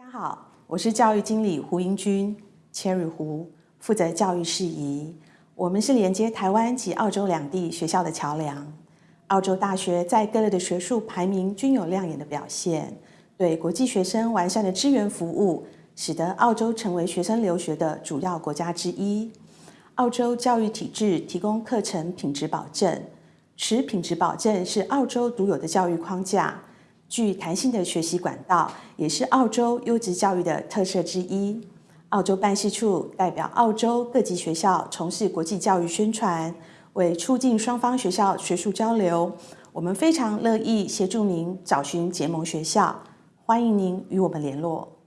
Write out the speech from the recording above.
大家好，我是教育经理胡英君 （Cherry 胡），负责教育事宜。我们是连接台湾及澳洲两地学校的桥梁。澳洲大学在各类的学术排名均有亮眼的表现，对国际学生完善的支援服务，使得澳洲成为学生留学的主要国家之一。澳洲教育体制提供课程品质保证，持品质保证是澳洲独有的教育框架。具弹性的学习管道也是澳洲优质教育的特色之一。澳洲办事处代表澳洲各级学校从事国际教育宣传，为促进双方学校学术交流，我们非常乐意协助您找寻结盟学校，欢迎您与我们联络。